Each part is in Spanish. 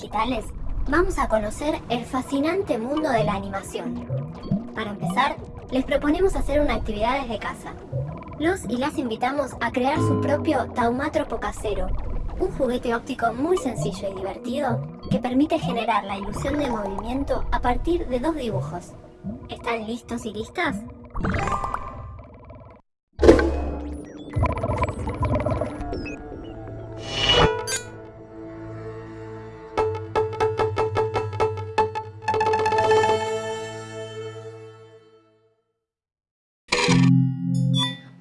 digitales vamos a conocer el fascinante mundo de la animación. Para empezar, les proponemos hacer una actividad desde casa. Los y las invitamos a crear su propio taumátropo casero, un juguete óptico muy sencillo y divertido que permite generar la ilusión de movimiento a partir de dos dibujos. ¿Están listos y listas?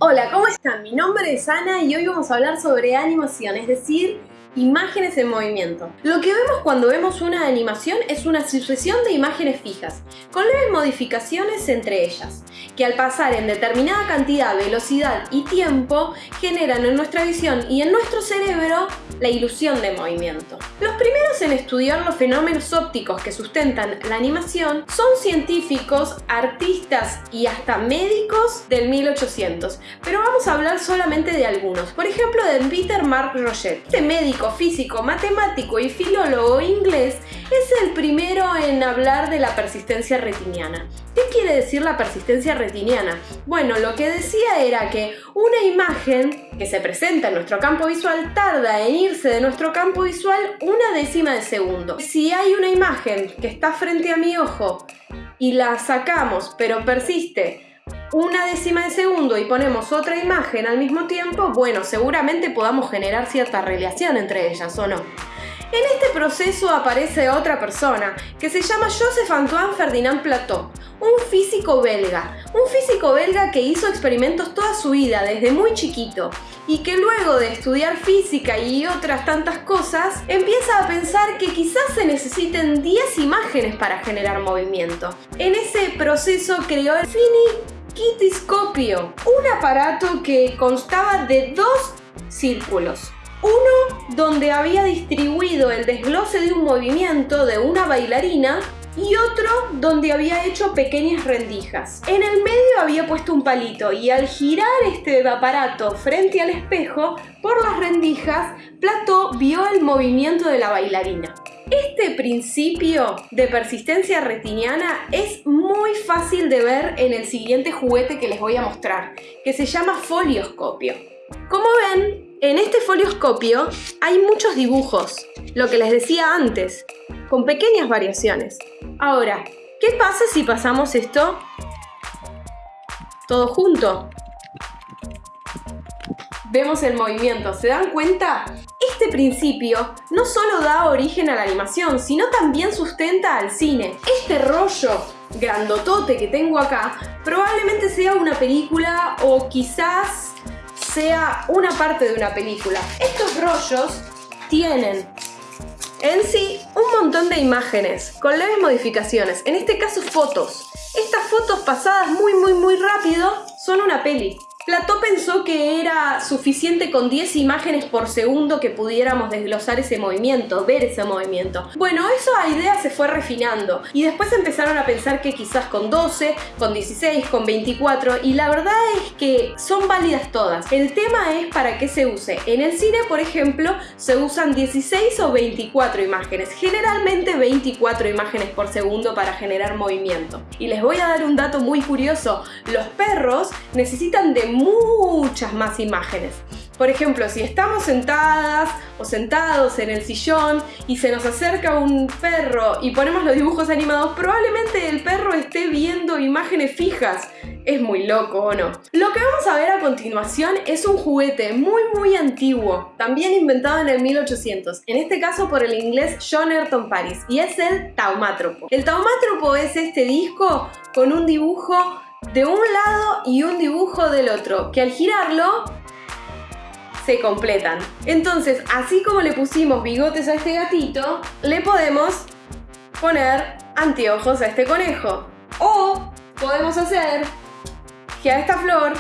Hola, ¿cómo están? Mi nombre es Ana y hoy vamos a hablar sobre animación, es decir, imágenes en movimiento. Lo que vemos cuando vemos una animación es una sucesión de imágenes fijas, con leves modificaciones entre ellas, que al pasar en determinada cantidad, velocidad y tiempo, generan en nuestra visión y en nuestro cerebro la ilusión de movimiento. Los primeros en estudiar los fenómenos ópticos que sustentan la animación son científicos, artistas y hasta médicos del 1800, pero vamos a hablar solamente de algunos. Por ejemplo, de Peter Mark Roget. Este médico, físico, matemático y filólogo inglés es el primero en hablar de la persistencia retiniana. ¿Qué quiere decir la persistencia retiniana? Bueno, lo que decía era que una imagen que se presenta en nuestro campo visual tarda en irse de nuestro campo visual una décima de segundo. Si hay una imagen que está frente a mi ojo y la sacamos pero persiste una décima de segundo y ponemos otra imagen al mismo tiempo, bueno, seguramente podamos generar cierta relación entre ellas, ¿o no? En este proceso aparece otra persona, que se llama Joseph Antoine Ferdinand Plateau, un físico belga. Un físico belga que hizo experimentos toda su vida, desde muy chiquito, y que luego de estudiar física y otras tantas cosas, empieza a pensar que quizás se necesiten 10 imágenes para generar movimiento. En ese proceso creó el finiquitiscopio, un aparato que constaba de dos círculos uno donde había distribuido el desglose de un movimiento de una bailarina y otro donde había hecho pequeñas rendijas. En el medio había puesto un palito y al girar este aparato frente al espejo por las rendijas, Plato vio el movimiento de la bailarina. Este principio de persistencia retiniana es muy fácil de ver en el siguiente juguete que les voy a mostrar, que se llama folioscopio. Como ven, en este folioscopio hay muchos dibujos, lo que les decía antes, con pequeñas variaciones. Ahora, ¿qué pasa si pasamos esto todo junto? Vemos el movimiento, ¿se dan cuenta? Este principio no solo da origen a la animación, sino también sustenta al cine. Este rollo grandotote que tengo acá probablemente sea una película o quizás sea una parte de una película. Estos rollos tienen en sí un montón de imágenes con leves modificaciones, en este caso fotos. Estas fotos pasadas muy muy muy rápido son una peli. Plató pensó que era suficiente con 10 imágenes por segundo que pudiéramos desglosar ese movimiento, ver ese movimiento. Bueno, esa idea se fue refinando y después empezaron a pensar que quizás con 12, con 16, con 24 y la verdad es que son válidas todas. El tema es para qué se use. En el cine, por ejemplo, se usan 16 o 24 imágenes, generalmente 24 imágenes por segundo para generar movimiento. Y les voy a dar un dato muy curioso, los perros necesitan de muchas más imágenes. Por ejemplo, si estamos sentadas o sentados en el sillón y se nos acerca un perro y ponemos los dibujos animados, probablemente el perro esté viendo imágenes fijas. Es muy loco, ¿o no? Lo que vamos a ver a continuación es un juguete muy muy antiguo, también inventado en el 1800, en este caso por el inglés John Ayrton Paris, y es el taumátropo. El taumátropo es este disco con un dibujo de un lado y un dibujo del otro, que al girarlo se completan. Entonces, así como le pusimos bigotes a este gatito, le podemos poner anteojos a este conejo. O podemos hacer que a esta flor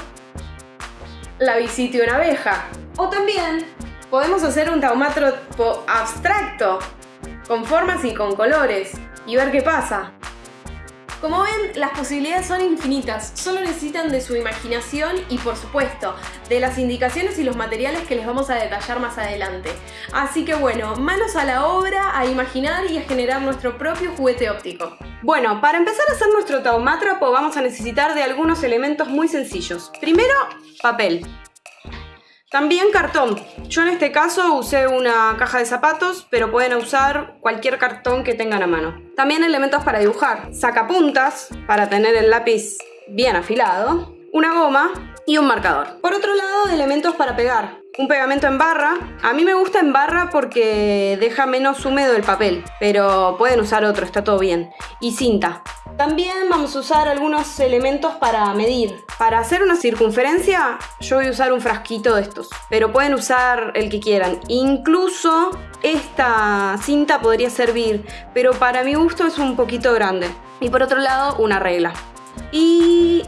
la visita de una abeja. O también podemos hacer un taumátropo abstracto, con formas y con colores, y ver qué pasa. Como ven, las posibilidades son infinitas, solo necesitan de su imaginación y por supuesto, de las indicaciones y los materiales que les vamos a detallar más adelante. Así que bueno, manos a la obra, a imaginar y a generar nuestro propio juguete óptico. Bueno, para empezar a hacer nuestro taumátropo vamos a necesitar de algunos elementos muy sencillos. Primero, papel. También cartón. Yo en este caso usé una caja de zapatos, pero pueden usar cualquier cartón que tengan a mano. También elementos para dibujar. Sacapuntas, para tener el lápiz bien afilado. Una goma y un marcador. Por otro lado, elementos para pegar. Un pegamento en barra. A mí me gusta en barra porque deja menos húmedo el papel, pero pueden usar otro, está todo bien. Y cinta. También vamos a usar algunos elementos para medir. Para hacer una circunferencia, yo voy a usar un frasquito de estos, pero pueden usar el que quieran. Incluso esta cinta podría servir, pero para mi gusto es un poquito grande. Y por otro lado, una regla. Y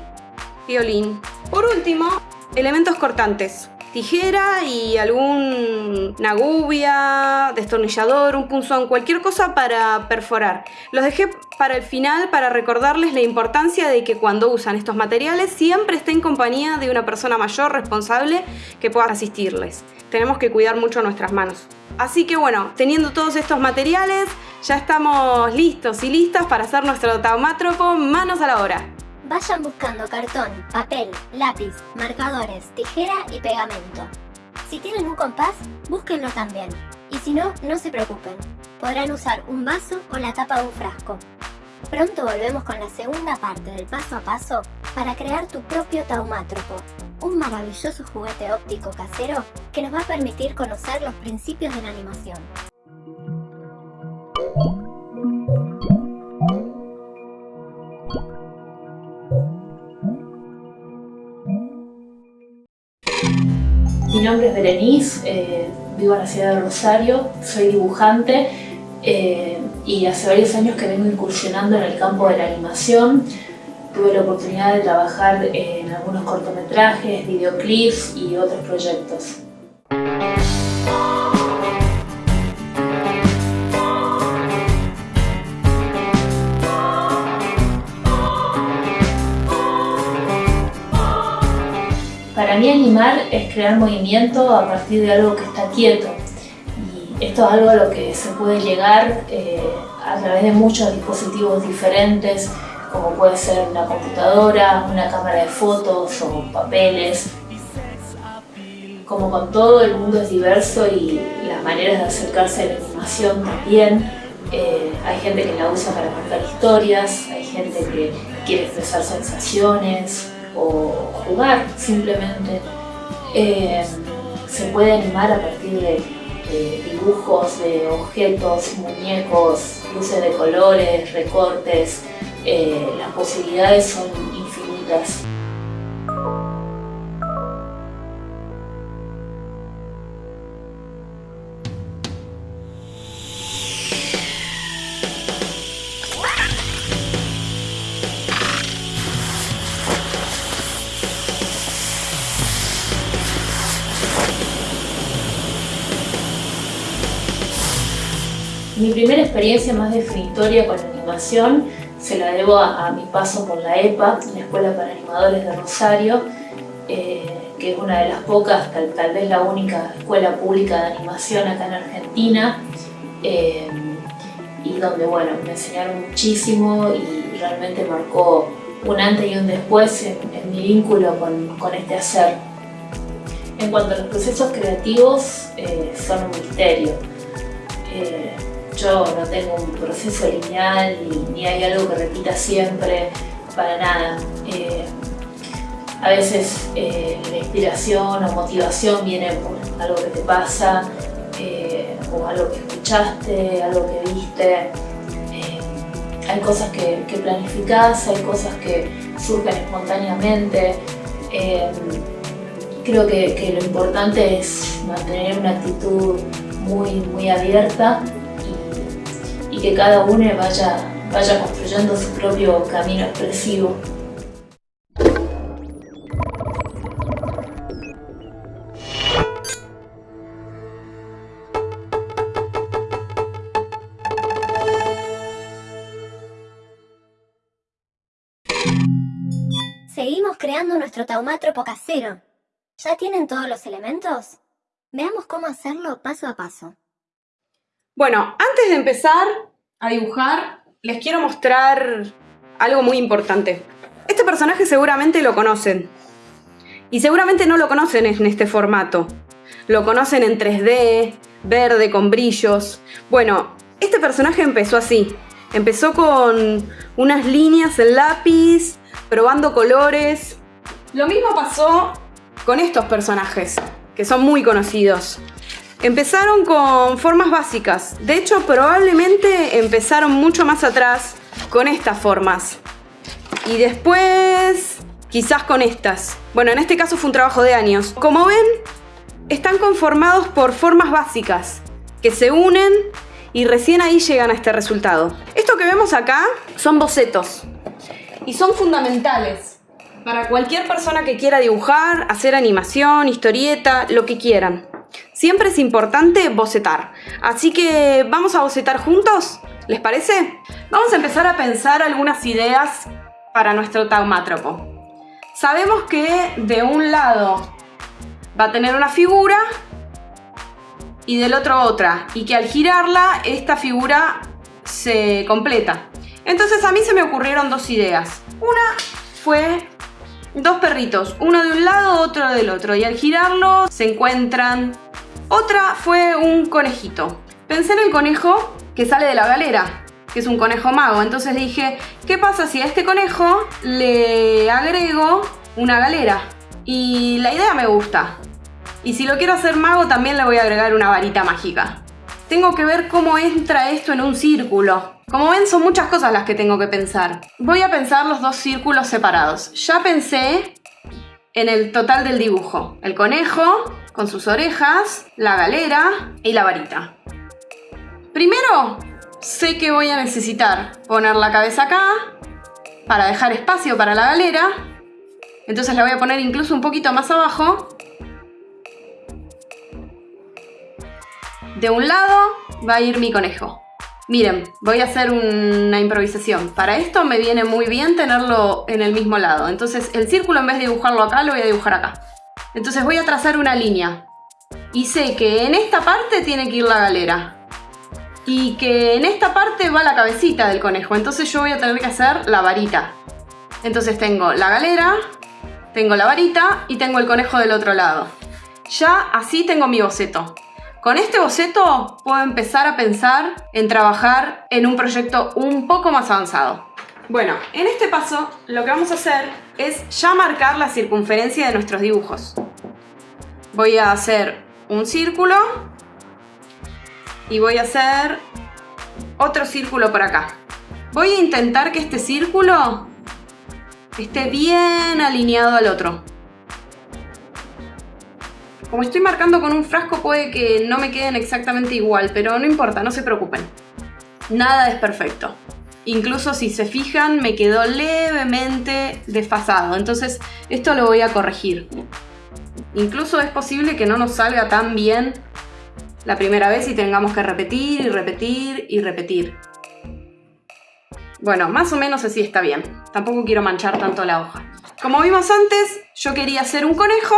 violín. Por último, elementos cortantes tijera y alguna gubia, destornillador, un punzón, cualquier cosa para perforar. Los dejé para el final para recordarles la importancia de que cuando usan estos materiales siempre estén en compañía de una persona mayor responsable que pueda asistirles. Tenemos que cuidar mucho nuestras manos. Así que bueno, teniendo todos estos materiales, ya estamos listos y listas para hacer nuestro taumátropo manos a la obra. Vayan buscando cartón, papel, lápiz, marcadores, tijera y pegamento. Si tienen un compás, búsquenlo también. Y si no, no se preocupen. Podrán usar un vaso o la tapa de un frasco. Pronto volvemos con la segunda parte del paso a paso para crear tu propio taumátropo, un maravilloso juguete óptico casero que nos va a permitir conocer los principios de la animación. Nombre es Berenice, eh, vivo en la ciudad de Rosario, soy dibujante eh, y hace varios años que vengo incursionando en el campo de la animación. Tuve la oportunidad de trabajar en algunos cortometrajes, videoclips y otros proyectos. Para mí animar es crear movimiento a partir de algo que está quieto. Y esto es algo a lo que se puede llegar eh, a través de muchos dispositivos diferentes, como puede ser una computadora, una cámara de fotos o papeles. Como con todo, el mundo es diverso y las maneras de acercarse a la animación también. Eh, hay gente que la usa para contar historias, hay gente que quiere expresar sensaciones, o jugar simplemente. Eh, se puede animar a partir de, dibujos, de objetos, muñecos, luces de colores, recortes. Eh, las posibilidades son infinitas. Mi primera experiencia más definitoria con la animación se la debo a, mi paso por la EPA, la Escuela para Animadores de Rosario, eh, que es una de las pocas, tal, vez la única escuela pública de animación acá en Argentina, eh, y donde bueno, me enseñaron muchísimo y realmente marcó un antes y un después en, mi vínculo con, este hacer. En cuanto a los procesos creativos, eh, son un misterio yo no tengo un proceso lineal ni, hay algo que repita siempre, para nada. Eh, a veces eh, la inspiración o motivación viene por algo que te pasa, eh, o algo que escuchaste, algo que viste. hay cosas que, que planificás, hay cosas que surgen espontáneamente. creo que, que, lo importante es mantener una actitud muy, muy abierta que cada uno vaya, vaya construyendo su propio camino expresivo. Seguimos creando nuestro taumátropo casero. ¿Ya tienen todos los elementos? Veamos cómo hacerlo paso a paso. Bueno, antes de empezar, a dibujar, les quiero mostrar algo muy importante. Este personaje seguramente lo conocen. Y seguramente no lo conocen en este formato. Lo conocen en 3D, verde, con brillos. Bueno, este personaje empezó así. Empezó con unas líneas en lápiz, probando colores. Lo mismo pasó con estos personajes, que son muy conocidos. Empezaron con formas básicas. De hecho, probablemente empezaron mucho más atrás con estas formas. Y después, quizás con estas. Bueno, en este caso fue un trabajo de años. Como ven, están conformados por formas básicas que se unen y recién ahí llegan a este resultado. Esto que vemos acá son bocetos y son fundamentales para cualquier persona que quiera dibujar, hacer animación, historieta, lo que quieran. Siempre es importante bocetar. Así que vamos a bocetar juntos, ¿les parece? Vamos a empezar a pensar algunas ideas para nuestro taumátropo. Sabemos que de un lado va a tener una figura y del otro otra y que al girarla esta figura se completa. Entonces a mí se me ocurrieron dos ideas. Una fue dos perritos, uno de un lado, otro del otro y al girarlo se encuentran. Otra fue un conejito. Pensé en el conejo que sale de la galera, que es un conejo mago. Entonces dije, ¿qué pasa si a este conejo le agrego una galera? Y la idea me gusta. Y si lo quiero hacer mago también le voy a agregar una varita mágica. Tengo que ver cómo entra esto en un círculo. Como ven son muchas cosas las que tengo que pensar. Voy a pensar los dos círculos separados. Ya pensé en el total del dibujo. El conejo con sus orejas, la galera y la varita. Primero, sé que voy a necesitar poner la cabeza acá para dejar espacio para la galera. Entonces la voy a poner incluso un poquito más abajo De un lado va a ir mi conejo. Miren, voy a hacer una improvisación. Para esto me viene muy bien tenerlo en el mismo lado. Entonces el círculo en vez de dibujarlo acá, lo voy a dibujar acá. Entonces voy a trazar una línea. Y sé que en esta parte tiene que ir la galera. Y que en esta parte va la cabecita del conejo. Entonces yo voy a tener que hacer la varita. Entonces tengo la galera, tengo la varita y tengo el conejo del otro lado. Ya así tengo mi boceto. Con este boceto puedo empezar a pensar en trabajar en un proyecto un poco más avanzado. Bueno, en este paso lo que vamos a hacer es ya marcar la circunferencia de nuestros dibujos. Voy a hacer un círculo y voy a hacer otro círculo por acá. Voy a intentar que este círculo esté bien alineado al otro. Como estoy marcando con un frasco puede que no me queden exactamente igual, pero no importa, no se preocupen. Nada es perfecto. Incluso si se fijan me quedó levemente desfasado, entonces esto lo voy a corregir. Incluso es posible que no nos salga tan bien la primera vez y tengamos que repetir y repetir y repetir. Bueno, más o menos así está bien. Tampoco quiero manchar tanto la hoja. Como vimos antes, yo quería hacer un conejo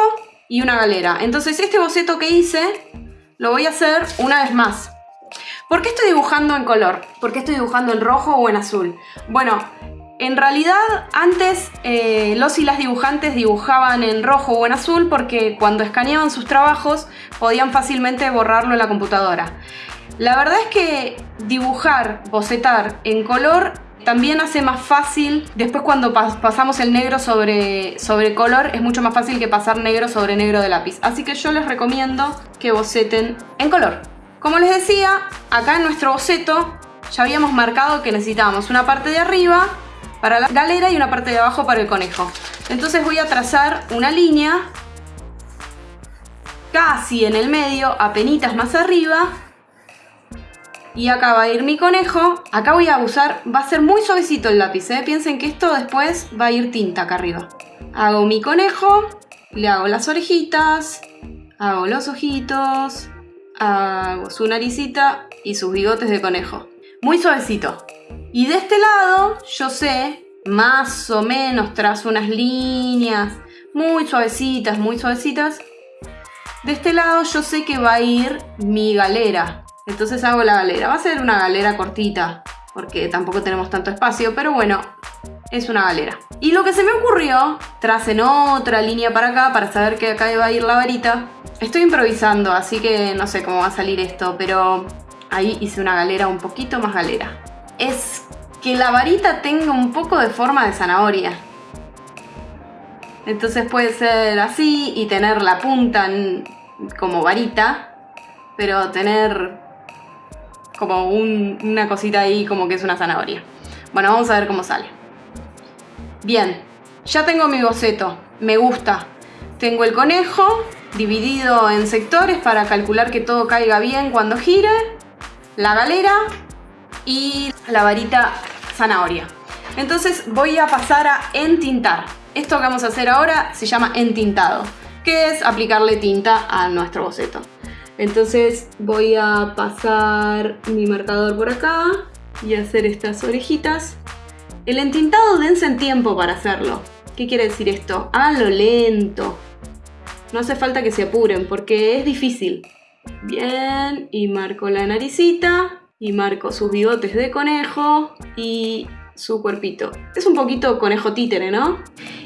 y una galera. Entonces este boceto que hice lo voy a hacer una vez más. ¿Por qué estoy dibujando en color? ¿Por qué estoy dibujando en rojo o en azul? Bueno, en realidad antes eh, los y las dibujantes dibujaban en rojo o en azul porque cuando escaneaban sus trabajos podían fácilmente borrarlo en la computadora. La verdad es que dibujar, bocetar en color también hace más fácil, después cuando pasamos el negro sobre, sobre color, es mucho más fácil que pasar negro sobre negro de lápiz. Así que yo les recomiendo que boceten en color. Como les decía, acá en nuestro boceto ya habíamos marcado que necesitábamos una parte de arriba para la galera y una parte de abajo para el conejo. Entonces voy a trazar una línea casi en el medio, apenitas más arriba, y acá va a ir mi conejo. Acá voy a usar, va a ser muy suavecito el lápiz, ¿eh? Piensen que esto después va a ir tinta acá arriba. Hago mi conejo, le hago las orejitas, hago los ojitos, hago su naricita y sus bigotes de conejo. Muy suavecito. Y de este lado yo sé más o menos trazo unas líneas muy suavecitas, muy suavecitas. De este lado yo sé que va a ir mi galera. Entonces hago la galera. Va a ser una galera cortita, porque tampoco tenemos tanto espacio, pero bueno, es una galera. Y lo que se me ocurrió, tracen otra línea para acá para saber que acá va a ir la varita. Estoy improvisando, así que no sé cómo va a salir esto, pero ahí hice una galera un poquito más galera. Es que la varita tenga un poco de forma de zanahoria. Entonces puede ser así y tener la punta como varita, pero tener como una cosita ahí como que es una zanahoria. Bueno, vamos a ver cómo sale. Bien, ya tengo mi boceto, me gusta. Tengo el conejo dividido en sectores para calcular que todo caiga bien cuando gire, la galera y la varita zanahoria. Entonces voy a pasar a entintar. Esto que vamos a hacer ahora se llama entintado, que es aplicarle tinta a nuestro boceto. Entonces voy a pasar mi marcador por acá y hacer estas orejitas. El entintado dense en tiempo para hacerlo. ¿Qué quiere decir esto? Háganlo lento. No hace falta que se apuren porque es difícil. Bien, y marco la naricita, y marco sus bigotes de conejo y su cuerpito. Es un poquito conejo títere, ¿no?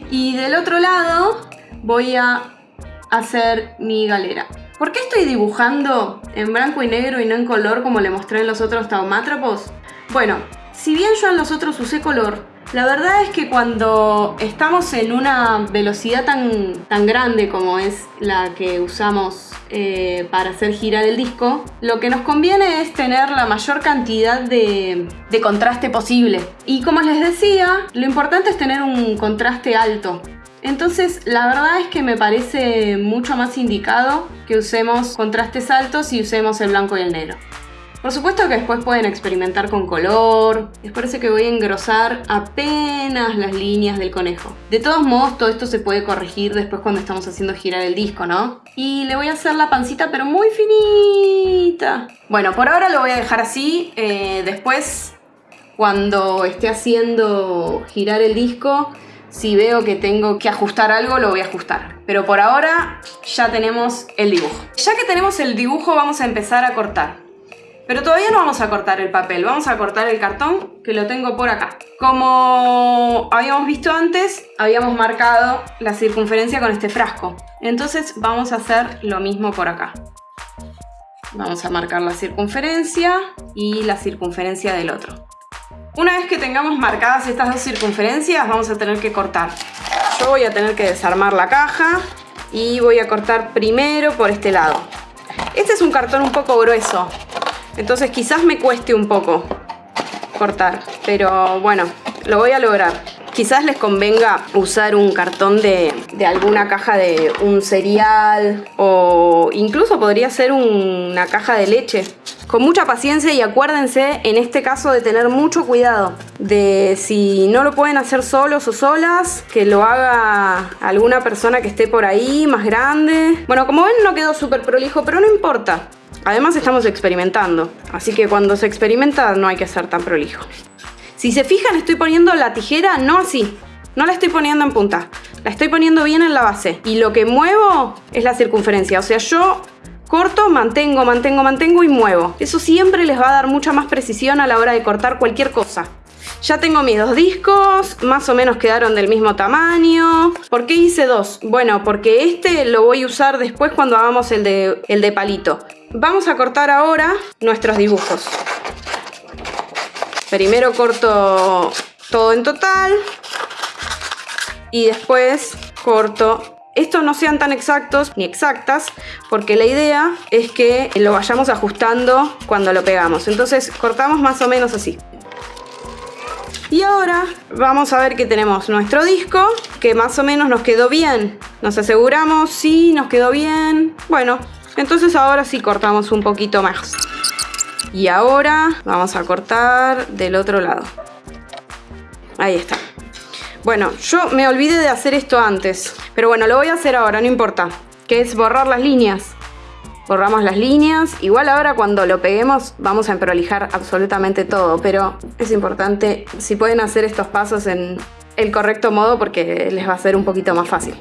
Y del otro lado voy a hacer mi galera. ¿Por qué estoy dibujando en blanco y negro y no en color como le mostré en los otros taumátropos? Bueno, si bien yo en los otros usé color, la verdad es que cuando estamos en una velocidad tan, tan grande como es la que usamos eh, para hacer girar el disco, lo que nos conviene es tener la mayor cantidad de, de contraste posible. Y como les decía, lo importante es tener un contraste alto. Entonces la verdad es que me parece mucho más indicado que usemos contrastes altos y usemos el blanco y el negro. Por supuesto que después pueden experimentar con color. Les parece que voy a engrosar apenas las líneas del conejo. De todos modos, todo esto se puede corregir después cuando estamos haciendo girar el disco, ¿no? Y le voy a hacer la pancita, pero muy finita. Bueno, por ahora lo voy a dejar así. Eh, después, cuando esté haciendo girar el disco, si veo que tengo que ajustar algo, lo voy a ajustar. Pero por ahora ya tenemos el dibujo. Ya que tenemos el dibujo, vamos a empezar a cortar. Pero todavía no vamos a cortar el papel, vamos a cortar el cartón que lo tengo por acá. Como habíamos visto antes, habíamos marcado la circunferencia con este frasco. Entonces vamos a hacer lo mismo por acá. Vamos a marcar la circunferencia y la circunferencia del otro. Una vez que tengamos marcadas estas dos circunferencias, vamos a tener que cortar. Yo voy a tener que desarmar la caja y voy a cortar primero por este lado. Este es un cartón un poco grueso, entonces quizás me cueste un poco cortar, pero bueno, lo voy a lograr. Quizás les convenga usar un cartón de, alguna caja de un cereal o incluso podría ser una caja de leche. Con mucha paciencia y acuérdense en este caso de tener mucho cuidado de si no lo pueden hacer solos o solas, que lo haga alguna persona que esté por ahí más grande. Bueno, como ven no quedó súper prolijo, pero no importa. Además estamos experimentando, así que cuando se experimenta no hay que ser tan prolijo. Si se fijan estoy poniendo la tijera no así, no la estoy poniendo en punta, la estoy poniendo bien en la base y lo que muevo es la circunferencia, o sea yo corto, mantengo, mantengo, mantengo y muevo. Eso siempre les va a dar mucha más precisión a la hora de cortar cualquier cosa. Ya tengo mis dos discos, más o menos quedaron del mismo tamaño. ¿Por qué hice dos? Bueno, porque este lo voy a usar después cuando hagamos el de, el de palito. Vamos a cortar ahora nuestros dibujos. Primero corto todo en total y después corto estos no sean tan exactos ni exactas porque la idea es que lo vayamos ajustando cuando lo pegamos entonces cortamos más o menos así y ahora vamos a ver que tenemos nuestro disco, que más o menos nos quedó bien. Nos aseguramos, sí, nos quedó bien. Bueno, entonces ahora sí cortamos un poquito más. Y ahora vamos a cortar del otro lado. Ahí está. Bueno, yo me olvidé de hacer esto antes. Pero bueno, lo voy a hacer ahora, no importa. Que es borrar las líneas. borramos las líneas. Igual ahora cuando lo peguemos vamos a emprolijar absolutamente todo, pero es importante si pueden hacer estos pasos en el correcto modo porque les va a ser un poquito más fácil.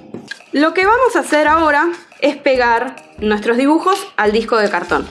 Lo que vamos a hacer ahora es pegar nuestros dibujos al disco de cartón.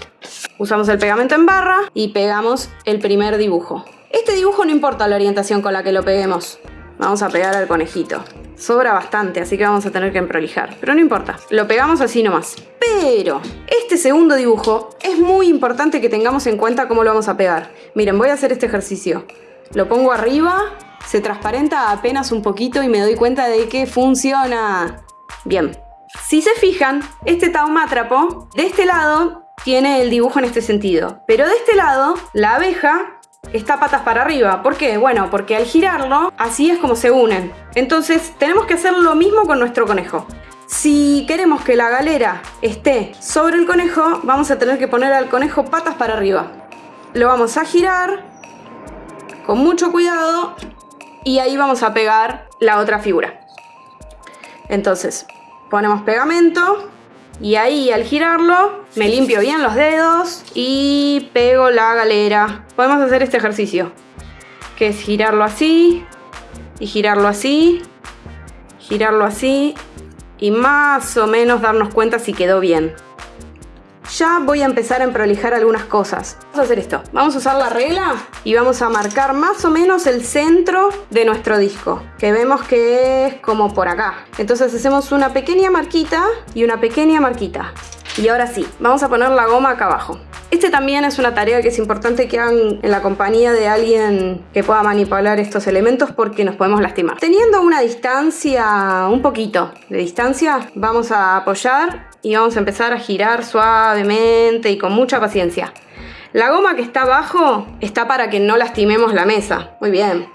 Usamos el pegamento en barra y pegamos el primer dibujo. Este dibujo no importa la orientación con la que lo peguemos. Vamos a pegar al conejito. Sobra bastante, así que vamos a tener que emprolijar. Pero no importa, lo pegamos así nomás. Pero este segundo dibujo es muy importante que tengamos en cuenta cómo lo vamos a pegar. Miren, voy a hacer este ejercicio. Lo pongo arriba, se transparenta apenas un poquito y me doy cuenta de que funciona. Bien. Si se fijan, este taumátrapo de este lado tiene el dibujo en este sentido. Pero de este lado, la abeja está patas para arriba. ¿Por qué? Bueno, porque al girarlo, así es como se unen. Entonces, tenemos que hacer lo mismo con nuestro conejo. Si queremos que la galera esté sobre el conejo, vamos a tener que poner al conejo patas para arriba. Lo vamos a girar con mucho cuidado y ahí vamos a pegar la otra figura. Entonces, ponemos pegamento y ahí al girarlo me limpio bien los dedos y pego la galera. Podemos hacer este ejercicio, que es girarlo así y girarlo así, girarlo así y más o menos darnos cuenta si quedó bien. Ya voy a empezar a emprolijar algunas cosas. Vamos a hacer esto. Vamos a usar la regla y vamos a marcar más o menos el centro de nuestro disco. Que vemos que es como por acá. Entonces hacemos una pequeña marquita y una pequeña marquita. Y ahora sí, vamos a poner la goma acá abajo. Este también es una tarea que es importante que hagan en la compañía de alguien que pueda manipular estos elementos porque nos podemos lastimar. Teniendo una distancia, un poquito de distancia, vamos a apoyar y vamos a empezar a girar suavemente y con mucha paciencia. La goma que está abajo está para que no lastimemos la mesa. Muy bien.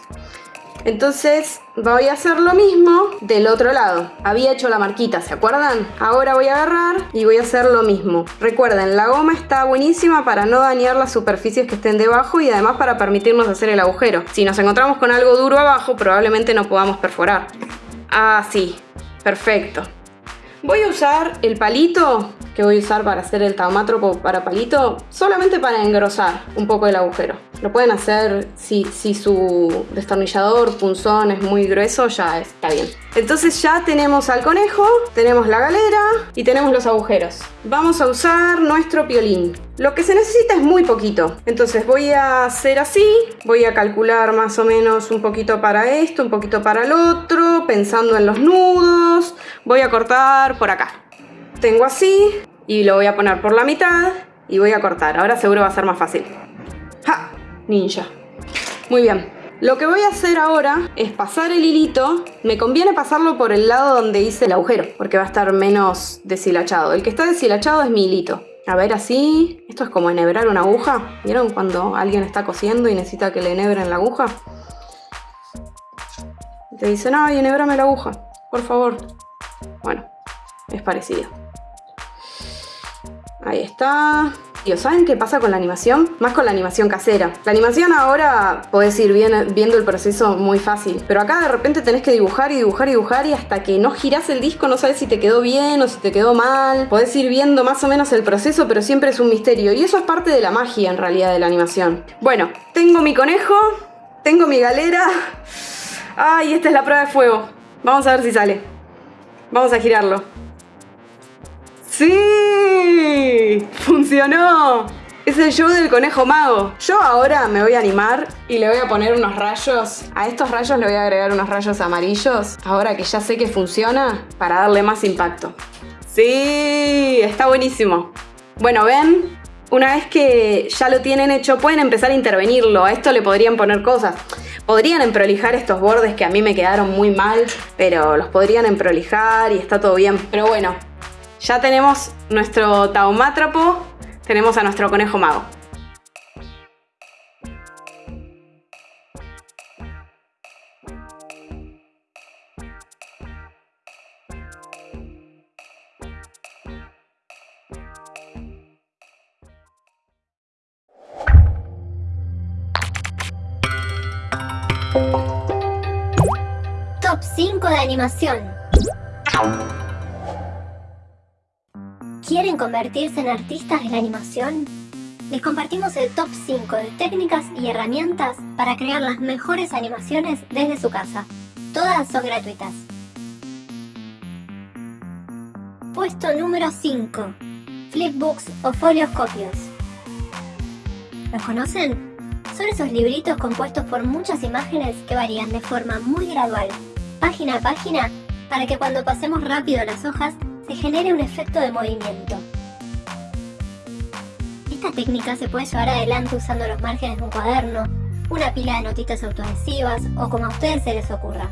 Entonces voy a hacer lo mismo del otro lado. Había hecho la marquita, ¿se acuerdan? Ahora voy a agarrar y voy a hacer lo mismo. Recuerden, la goma está buenísima para no dañar las superficies que estén debajo y además para permitirnos hacer el agujero. Si nos encontramos con algo duro abajo, probablemente no podamos perforar. Así, perfecto. Voy a usar el palito que voy a usar para hacer el taumátropo para palito solamente para engrosar un poco el agujero. Lo pueden hacer si, si su destornillador, punzón es muy grueso, ya está bien. Entonces ya tenemos al conejo, tenemos la galera y tenemos los agujeros. Vamos a usar nuestro piolín. Lo que se necesita es muy poquito. Entonces voy a hacer así, voy a calcular más o menos un poquito para esto, un poquito para el otro, pensando en los nudos. Voy a cortar por acá. Tengo así y lo voy a poner por la mitad y voy a cortar. Ahora seguro va a ser más fácil. ¡Ja! Ninja. Muy bien. Lo que voy a hacer ahora es pasar el hilito. Me conviene pasarlo por el lado donde hice el agujero, porque va a estar menos deshilachado. El que está deshilachado es mi hilito. A ver, así. Esto es como enhebrar una aguja. ¿Vieron cuando alguien está cosiendo y necesita que le enhebren la aguja? Te dicen, ay, enhebrame la aguja, por favor. Bueno, es parecido. Ahí está. ¿Y saben qué pasa con la animación? Más con la animación casera. La animación ahora podés ir viendo el proceso muy fácil, pero acá de repente tenés que dibujar y dibujar y dibujar y hasta que no girás el disco no sabes si te quedó bien o si te quedó mal. Podés ir viendo más o menos el proceso, pero siempre es un misterio y eso es parte de la magia en realidad de la animación. Bueno, tengo mi conejo, tengo mi galera. Ay, esta es la prueba de fuego. Vamos a ver si sale. Vamos a girarlo. ¡Sí! ¡Funcionó! Es el show del conejo mago. Yo ahora me voy a animar y le voy a poner unos rayos. A estos rayos le voy a agregar unos rayos amarillos. Ahora que ya sé que funciona, para darle más impacto. ¡Sí! Está buenísimo. Bueno, ¿ven? Una vez que ya lo tienen hecho, pueden empezar a intervenirlo. A esto le podrían poner cosas. Podrían emprolijar estos bordes que a mí me quedaron muy mal, pero los podrían emprolijar y está todo bien. Pero bueno, ya tenemos nuestro taumátrapo, tenemos a nuestro conejo mago. Top 5 de animación. ¿Quieren convertirse en artistas de la animación? Les compartimos el top 5 de técnicas y herramientas para crear las mejores animaciones desde su casa. Todas son gratuitas. Puesto número 5. Flipbooks o folioscopios. ¿Los conocen? Son esos libritos compuestos por muchas imágenes que varían de forma muy gradual, página a página, para que cuando pasemos rápido las hojas se genere un efecto de movimiento. Esta técnica se puede llevar adelante usando los márgenes de un cuaderno, una pila de notitas autoadhesivas o como a ustedes se les ocurra.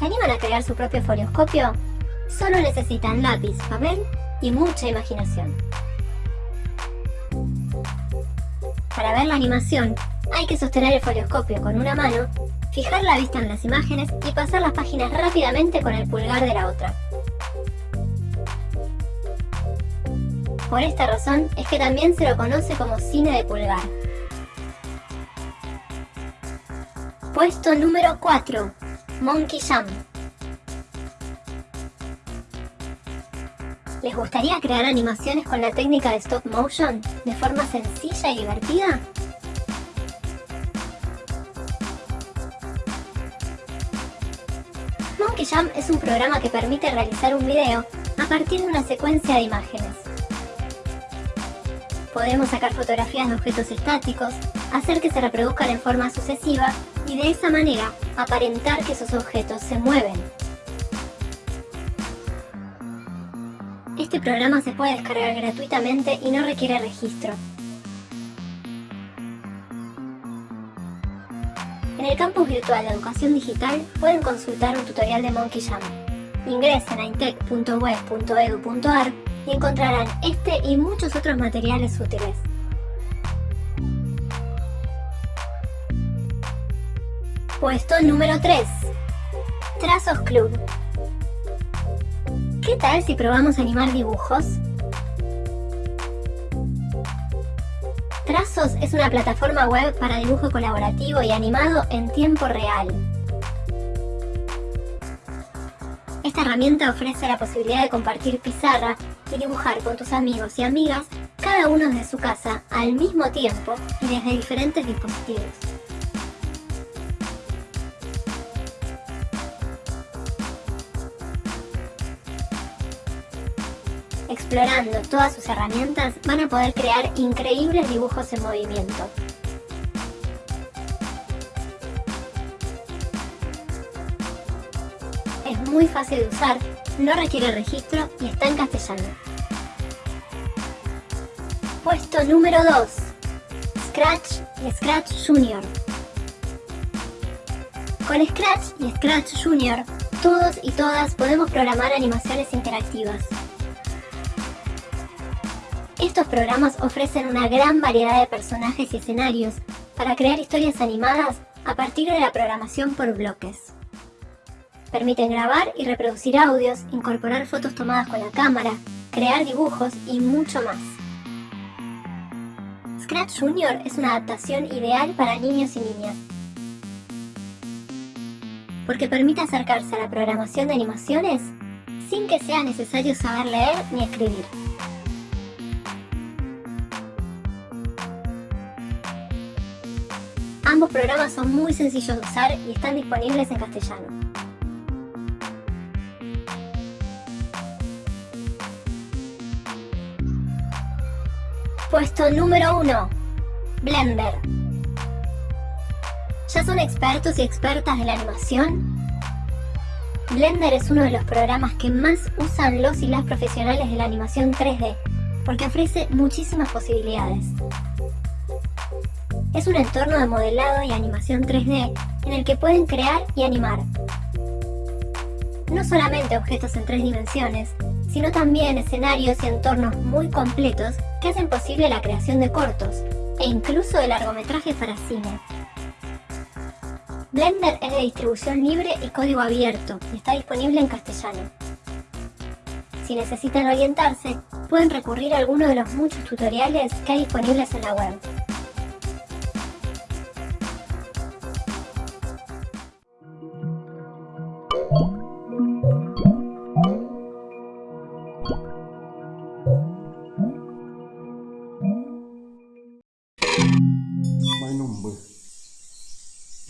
¿Se animan a crear su propio folioscopio? Solo necesitan lápiz, papel y mucha imaginación. Para ver la animación, hay que sostener el folioscopio con una mano fijar la vista en las imágenes y pasar las páginas rápidamente con el pulgar de la otra. Por esta razón es que también se lo conoce como cine de pulgar. Puesto número 4. Monkey Jam. ¿Les gustaría crear animaciones con la técnica de stop motion de forma sencilla y divertida? Jam es un programa que permite realizar un video a partir de una secuencia de imágenes. Podemos sacar fotografías de objetos estáticos, hacer que se reproduzcan en forma sucesiva y de esa manera aparentar que esos objetos se mueven. Este programa se puede descargar gratuitamente y no requiere registro. En el campus virtual de educación digital pueden consultar un tutorial de Monkey Jam. Ingresen a intec.web.edu.ar y encontrarán este y muchos otros materiales útiles. Puesto número 3. Trazos Club. ¿Qué tal si probamos animar dibujos? Trazos es una plataforma web para dibujo colaborativo y animado en tiempo real. Esta herramienta ofrece la posibilidad de compartir pizarra y dibujar con tus amigos y amigas cada uno desde su casa al mismo tiempo y desde diferentes dispositivos. Explorando todas sus herramientas van a poder crear increíbles dibujos en movimiento. Es muy fácil de usar, no requiere registro y está en castellano. Puesto número 2. Scratch y Scratch Junior. Con Scratch y Scratch Junior, todos y todas podemos programar animaciones interactivas. Estos programas ofrecen una gran variedad de personajes y escenarios para crear historias animadas a partir de la programación por bloques. Permiten grabar y reproducir audios, incorporar fotos tomadas con la cámara, crear dibujos y mucho más. Scratch Junior es una adaptación ideal para niños y niñas, porque permite acercarse a la programación de animaciones sin que sea necesario saber leer ni escribir. Ambos programas son muy sencillos de usar y están disponibles en castellano. Puesto número 1. Blender. ¿Ya son expertos y expertas de la animación? Blender es uno de los programas que más usan los y las profesionales de la animación 3D, porque ofrece muchísimas posibilidades. Es un entorno de modelado y animación 3D en el que pueden crear y animar. No solamente objetos en tres dimensiones, sino también escenarios y entornos muy completos que hacen posible la creación de cortos e incluso de largometrajes para cine. Blender es de distribución libre y código abierto y está disponible en castellano. Si necesitan orientarse, pueden recurrir a alguno de los muchos tutoriales que hay disponibles en la web.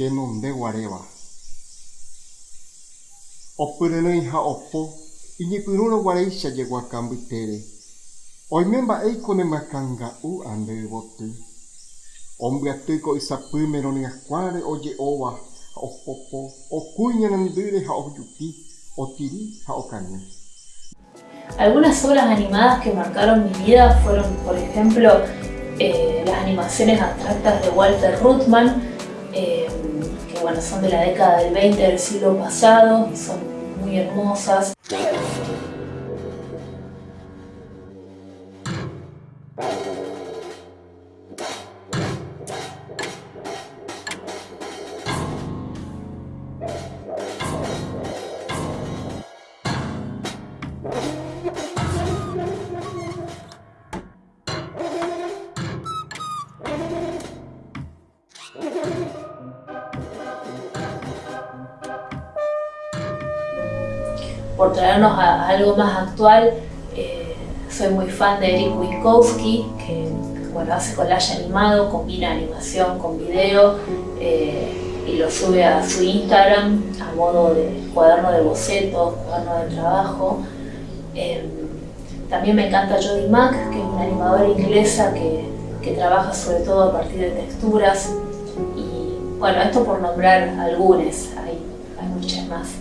Te nonde guareba. Opurene ha opo, ini puruno guareisha llegó a cambitere. Hoy memba eiko ne makanga u ande botu. Hombre atuiko isapumero ni akware oye owa ha opopo, okuña nandure ha oyuki, otiri ha okane. Algunas obras animadas que marcaron mi vida fueron, por ejemplo, eh, las animaciones abstractas de Walter Ruttmann, bueno, son de la década del 20 del siglo pasado, son muy hermosas. Algo más actual, eh, soy muy fan de Eric Winkowski, que bueno, hace collage animado, combina animación con video eh, y lo sube a su Instagram a modo de cuaderno de bocetos, cuaderno de trabajo. Eh, también me encanta Jodie Mack, que es una animadora inglesa que, que trabaja sobre todo a partir de texturas. Y bueno, esto por nombrar algunas, hay, hay muchas más.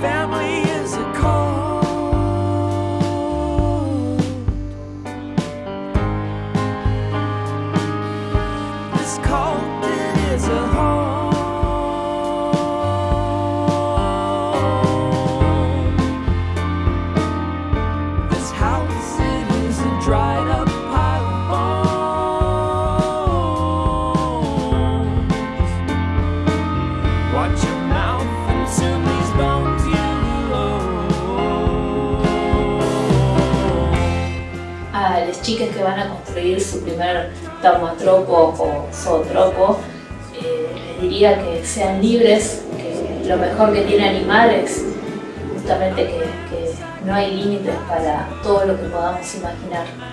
Family taumatropo o zootropo, eh, les diría que sean libres, que lo mejor que tiene animar es justamente que, que no hay límites para todo lo que podamos imaginar.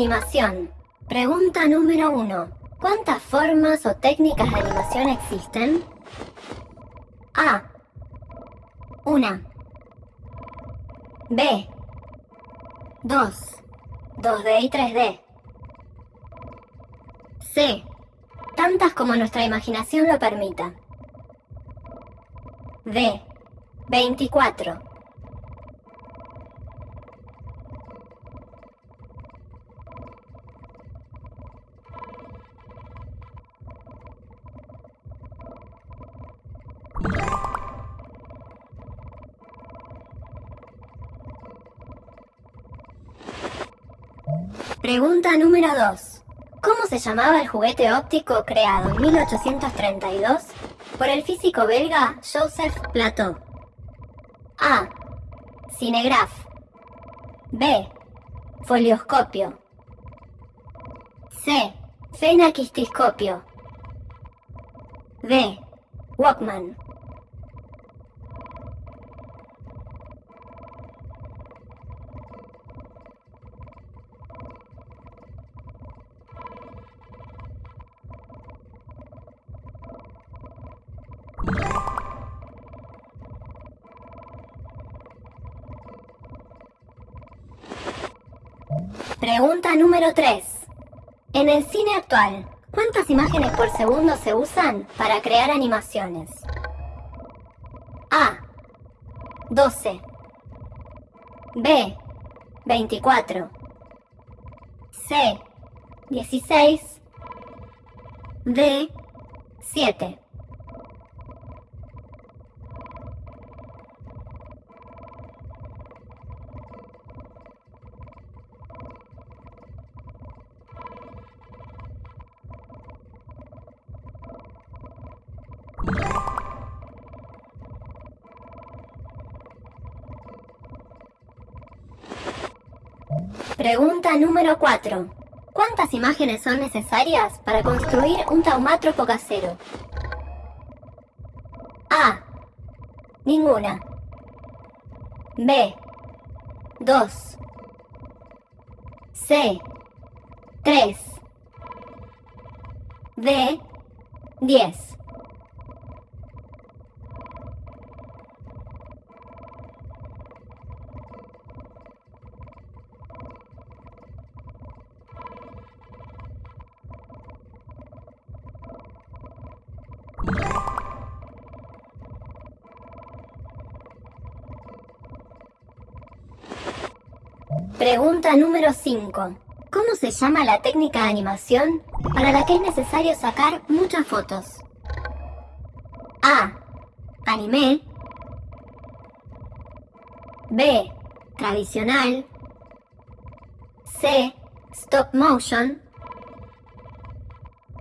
Animación. Pregunta número 1. ¿Cuántas formas o técnicas de animación existen? A. 1. B. 2. 2D y 3D. C. Tantas como nuestra imaginación lo permita. D. 24. Número 2. ¿Cómo se llamaba el juguete óptico creado en 1832 por el físico belga Joseph Plateau? A. Cinegraph. B. Folioscopio. C. Fenaquistiscopio. D. Walkman. Número 3. En el cine actual, ¿cuántas imágenes por segundo se usan para crear animaciones? A. 12. B. 24. C. 16. D. 7. Pregunta número 4. ¿Cuántas imágenes son necesarias para construir un taumátropo casero? A. Ninguna. B. 2. C. 3. D. 10. Pregunta número 5. ¿Cómo se llama la técnica de animación para la que es necesario sacar muchas fotos? A. Anime. B. Tradicional. C. Stop motion.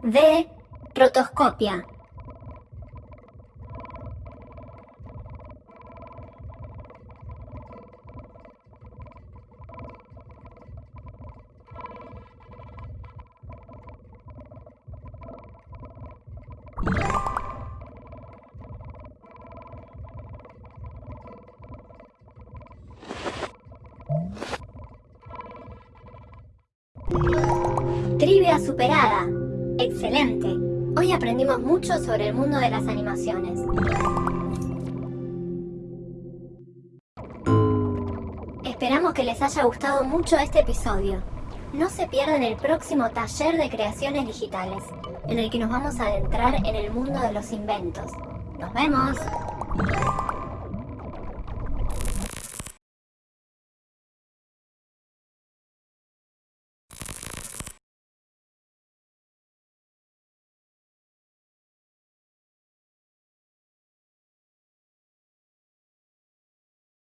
D. Rotoscopia. Mucho sobre el mundo de las animaciones. Esperamos que les haya gustado mucho este episodio. No se pierdan el próximo taller de creaciones digitales, en el que nos vamos a adentrar en el mundo de los inventos. ¡Nos vemos!